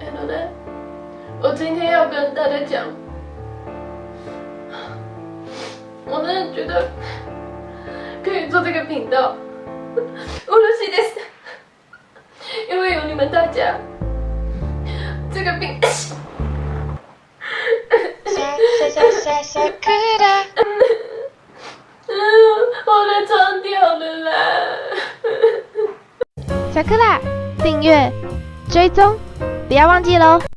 哎，奶奶，我今天要跟大家讲，我真的觉得可以做这个频道，我的心的，因为有你们大家，这个频。我的床掉了啦！小克拉，订阅、追踪，不要忘记喽！